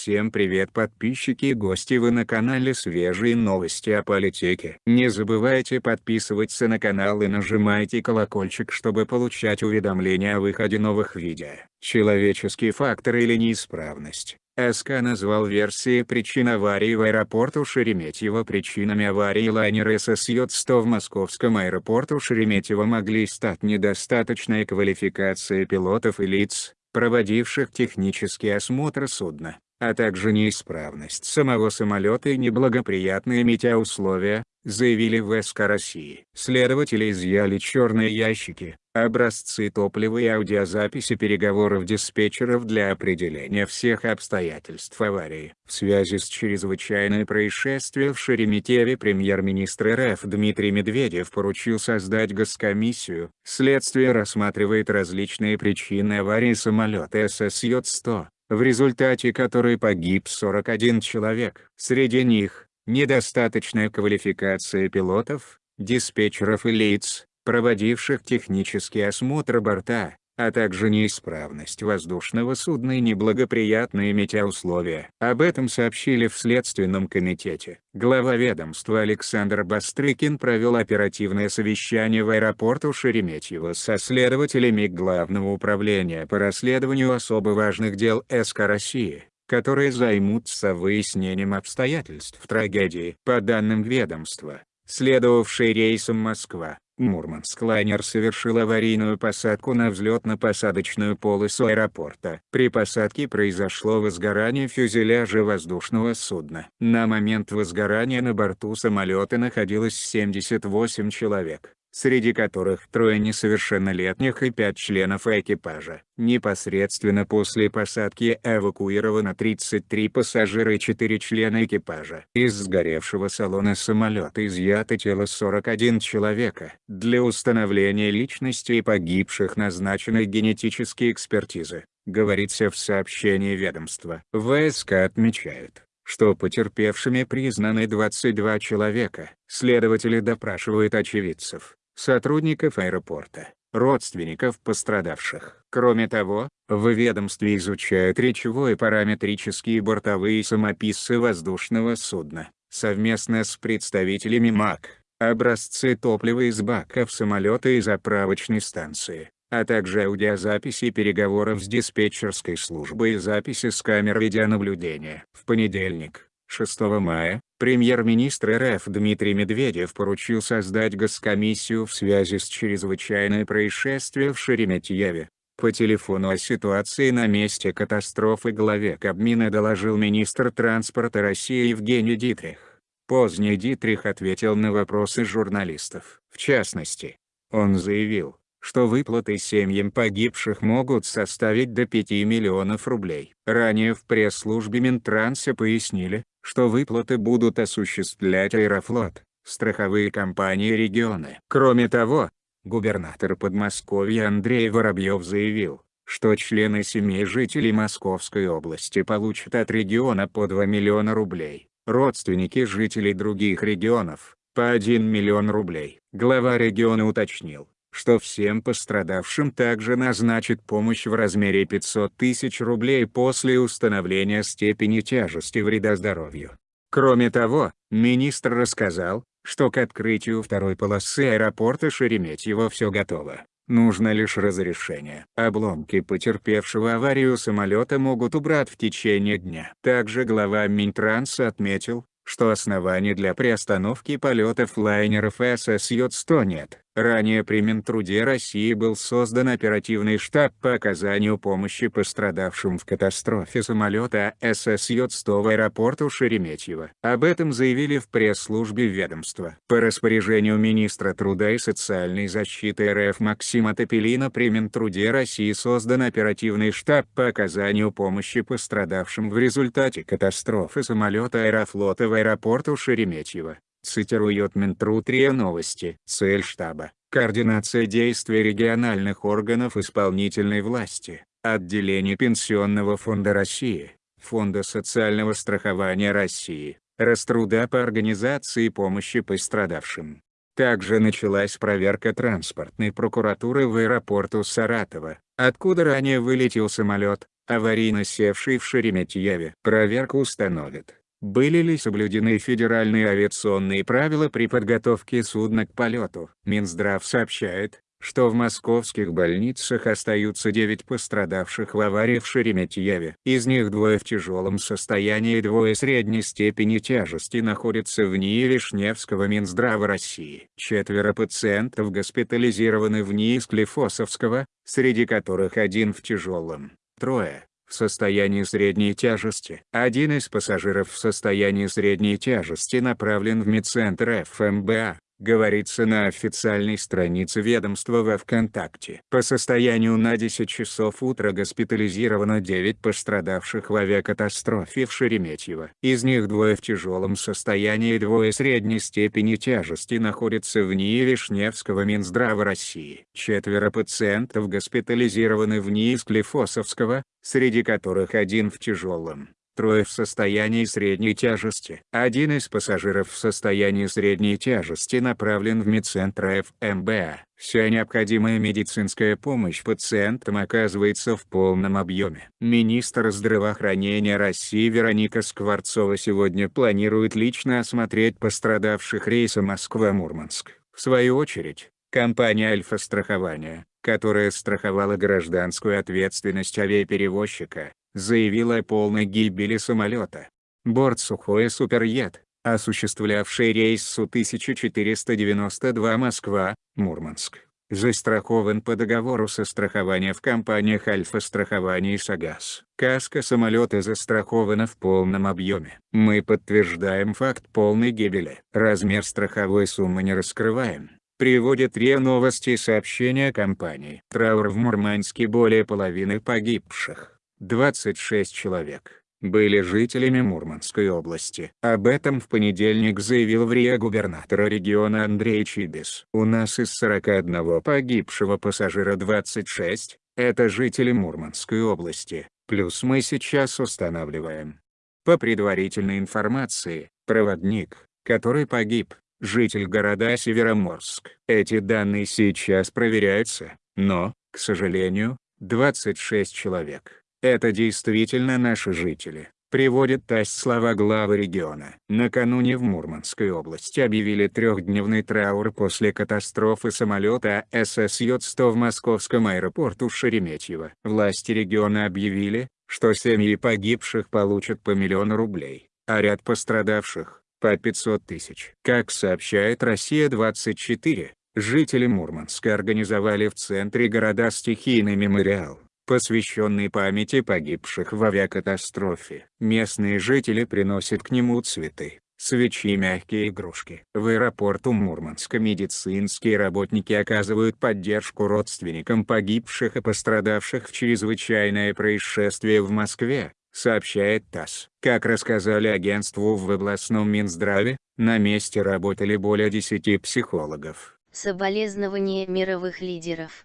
Всем привет подписчики и гости вы на канале свежие новости о политике. Не забывайте подписываться на канал и нажимайте колокольчик чтобы получать уведомления о выходе новых видео. Человеческий фактор или неисправность. СК назвал версии причин аварии в аэропорту Шереметьево причинами аварии лайнера ССЙ-100 в московском аэропорту Шереметьево могли стать недостаточная квалификация пилотов и лиц, проводивших технический осмотр судна, а также неисправность самого самолета и неблагоприятные метеоусловия, заявили в СК России. Следователи изъяли черные ящики, образцы топлива и аудиозаписи переговоров диспетчеров для определения всех обстоятельств аварии. В связи с чрезвычайным происшествием в Шереметьеве премьер-министр РФ Дмитрий Медведев поручил создать госкомиссию. Следствие рассматривает различные причины аварии самолета ССЙ-100, в результате которой погиб 41 человек. Среди них, недостаточная квалификация пилотов, диспетчеров и лиц, проводивших технический осмотр борта, а также неисправность воздушного судна и неблагоприятные метеоусловия. Об этом сообщили в Следственном комитете. Глава ведомства Александр Бастрыкин провел оперативное совещание в аэропорту Шереметьево со следователями Главного управления по расследованию особо важных дел СК России которые займутся выяснением обстоятельств трагедии. По данным ведомства, следовавший рейсом Москва, Мурманск лайнер совершил аварийную посадку на взлетно-посадочную полосу аэропорта. При посадке произошло возгорание фюзеляжа воздушного судна. На момент возгорания на борту самолета находилось 78 человек среди которых трое несовершеннолетних и пять членов экипажа. Непосредственно после посадки эвакуировано 33 пассажира и 4 члена экипажа. Из сгоревшего салона самолета изъято тело 41 человека. Для установления личности погибших назначены генетические экспертизы, говорится в сообщении ведомства. ВСК отмечают что потерпевшими признаны 22 человека. Следователи допрашивают очевидцев, сотрудников аэропорта, родственников пострадавших. Кроме того, в ведомстве изучают речевой параметрические бортовые самописцы воздушного судна, совместно с представителями МАК, образцы топлива из баков самолета и заправочной станции, а также аудиозаписи переговоров с диспетчерской службой и записи с камер видеонаблюдения. В понедельник, 6 мая, премьер-министр РФ Дмитрий Медведев поручил создать госкомиссию в связи с чрезвычайным происшествием в Шереметьеве. По телефону о ситуации на месте катастрофы главе Кабмина доложил министр транспорта России Евгений Дитрих. Поздний Дитрих ответил на вопросы журналистов. В частности, он заявил, что выплаты семьям погибших могут составить до 5 миллионов рублей. Ранее в пресс-службе Минтранса пояснили, что выплаты будут осуществлять Аэрофлот, страховые компании регионы. Кроме того, губернатор Подмосковья Андрей Воробьев заявил, что члены семей жителей Московской области получат от региона по 2 миллиона рублей, родственники жителей других регионов – по 1 миллион рублей. Глава региона уточнил, что всем пострадавшим также назначит помощь в размере 500 тысяч рублей после установления степени тяжести вреда здоровью. Кроме того, министр рассказал, что к открытию второй полосы аэропорта Шереметьево все готово. Нужно лишь разрешение. Обломки потерпевшего аварию самолета могут убрать в течение дня. Также глава Минтранса отметил, что оснований для приостановки полетов лайнеров ССЙ-100 нет. Ранее при Минтруде России был создан оперативный штаб по оказанию помощи пострадавшим в катастрофе самолета ССЙ-100 в аэропорту Шереметьево. Об этом заявили в пресс-службе ведомства. По распоряжению министра труда и социальной защиты РФ Максима Топелина при Минтруде России создан оперативный штаб по оказанию помощи пострадавшим в результате катастрофы самолета Аэрофлота в аэропорту Шереметьево. Цитирует Минтруд РИА Новости. Цель штаба – координация действий региональных органов исполнительной власти, отделений Пенсионного фонда России, Фонда социального страхования России, Раструда по организации помощи пострадавшим. Также началась проверка транспортной прокуратуры в аэропорту Саратова, откуда ранее вылетел самолет, аварийно севший в Шереметьеве. Проверка установит, были ли соблюдены федеральные авиационные правила при подготовке судна к полету. Минздрав сообщает, что в московских больницах остаются 9 пострадавших в аварии в Шереметьеве. Из них двое в тяжелом состоянии и двое средней степени тяжести находятся в НИИ Вишневского Минздрава России. Четверо пациентов госпитализированы в НИИ Склифосовского, среди которых один в тяжелом, трое в состоянии средней тяжести. Один из пассажиров в состоянии средней тяжести направлен в медцентр ФМБА говорится на официальной странице ведомства во ВКонтакте. По состоянию на 10 часов утра госпитализировано 9 пострадавших в авиакатастрофе в Шереметьево. Из них двое в тяжелом состоянии и двое средней степени тяжести находятся в НИИ Вишневского Минздрава России. Четверо пациентов госпитализированы в НИИ Склифосовского, среди которых один в тяжелом, трое в состоянии средней тяжести. Один из пассажиров в состоянии средней тяжести направлен в медцентр ФМБА. Вся необходимая медицинская помощь пациентам оказывается в полном объеме. Министр здравоохранения России Вероника Скворцова сегодня планирует лично осмотреть пострадавших рейса Москва-Мурманск. В свою очередь, компания «Альфа-страхование», которая страховала гражданскую ответственность авиаперевозчика, заявила о полной гибели самолета. Борт Сухое Суперед, осуществлявший рейс Су-1492 Москва-Мурманск, застрахован по договору со страхования в компаниях Альфа-страхование и Сагаз. Каска самолета застрахована в полном объеме. Мы подтверждаем факт полной гибели. Размер страховой суммы не раскрываем. Приводит РИА Новости сообщения компании. Траур в Мурманске более половины погибших. 26 человек, были жителями Мурманской области. Об этом в понедельник заявил в РИА губернатор региона Андрей Чибис. У нас из 41 погибшего пассажира 26, это жители Мурманской области, плюс мы сейчас устанавливаем. По предварительной информации, проводник, который погиб, житель города Североморск. Эти данные сейчас проверяются, но, к сожалению, 26 человек это действительно наши жители, приводит ТАСС слова главы региона. Накануне в Мурманской области объявили трехдневный траур после катастрофы самолета ССЙ-100 в московском аэропорту Шереметьево. Власти региона объявили, что семьи погибших получат по миллиону рублей, а ряд пострадавших – по 500 тысяч. Как сообщает «Россия-24», жители Мурманска организовали в центре города стихийный мемориал посвященный памяти погибших в авиакатастрофе. Местные жители приносят к нему цветы, свечи и мягкие игрушки. В аэропорту Мурманска медицинские работники оказывают поддержку родственникам погибших и пострадавших в чрезвычайное происшествие в Москве, сообщает ТАСС. Как рассказали агентству в областном Минздраве, на месте работали более 10 психологов. Соболезнования мировых лидеров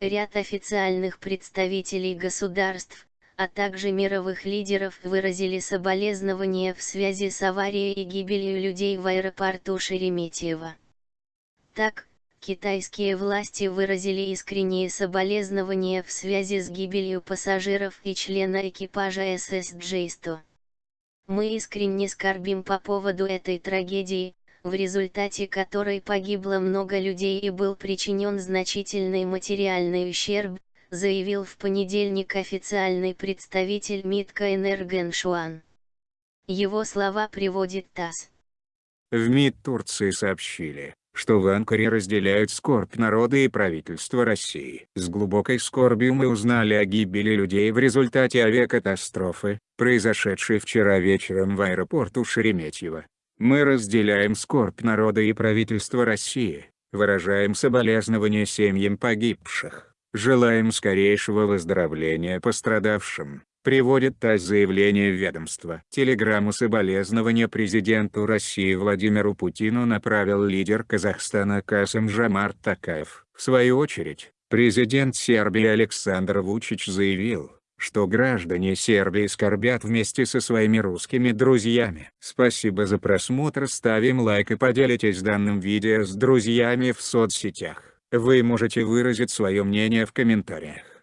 Ряд официальных представителей государств, а также мировых лидеров выразили соболезнования в связи с аварией и гибелью людей в аэропорту Шереметьево. Так, китайские власти выразили искренние соболезнования в связи с гибелью пассажиров и члена экипажа СС Джейсто. Мы искренне скорбим по поводу этой трагедии, в результате которой погибло много людей и был причинен значительный материальный ущерб, заявил в понедельник официальный представитель МИД КНР Геншуан. Его слова приводит ТАСС. В МИД Турции сообщили, что в Анкаре разделяют скорбь народа и правительства России. С глубокой скорбью мы узнали о гибели людей в результате авиакатастрофы, произошедшей вчера вечером в аэропорту Шереметьево. Мы разделяем скорбь народа и правительства России, выражаем соболезнования семьям погибших, желаем скорейшего выздоровления пострадавшим, приводит ТАСС заявление ведомства. Телеграмму соболезнования президенту России Владимиру Путину направил лидер Казахстана Касым Жамар Такаев. В свою очередь, президент Сербии Александр Вучич заявил, что граждане Сербии скорбят вместе со своими русскими друзьями. Спасибо за просмотр ставим лайк и поделитесь данным видео с друзьями в соцсетях. Вы можете выразить свое мнение в комментариях.